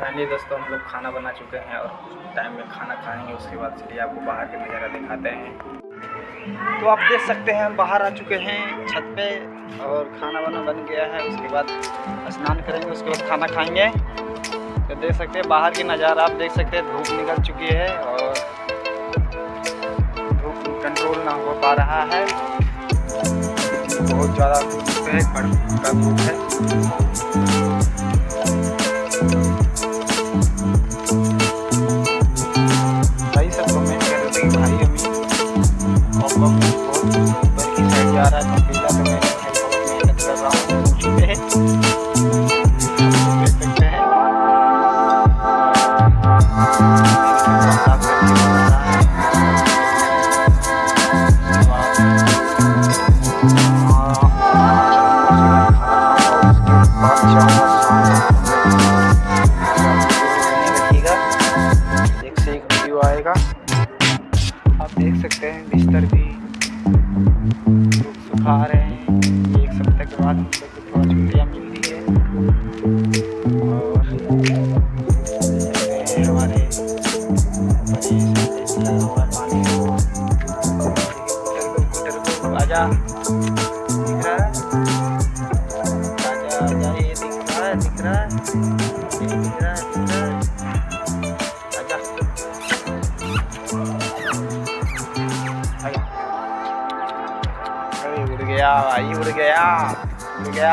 Finally दोस्तों, हम लोग खाना बना चुके हैं और टाइम में खाना खाएँगे। उसके बाद चलिए आपको बाहर के नज़ारा दिखाते हैं। तो आप देख सकते हैं, हम बाहर आ चुके हैं, छत पे और खाना वाना बन गया है। उसके बाद स्नान करेंगे, उसके बाद खाना खाएँगे। तो देख सकते हैं, बाहर की नज़ारा आप देख सकते हैं, धूप निकल चुकी है और धूप कंट्रोल ना हो पा रहा है। बहुत ज़्यादा धूप है धूप है। जा रहा है तो मैं मेहनत कर रहा हूँ सकते हैं आप देख सकते हैं बिस्तर भी। सुखा रहे हैं। एक सप्ताह के बाद हम लोग को थोड़ा छुट्टियाँ मिल रही है। और हमारे आजा दिख रहा है। आजा आजा ये दिख रहा है, दिख रहा है। दिख रहा है, दिख रहा है। उड़ गया भाई उड़ गया उड़ गया